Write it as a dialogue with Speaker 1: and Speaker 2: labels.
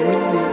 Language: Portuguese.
Speaker 1: Music.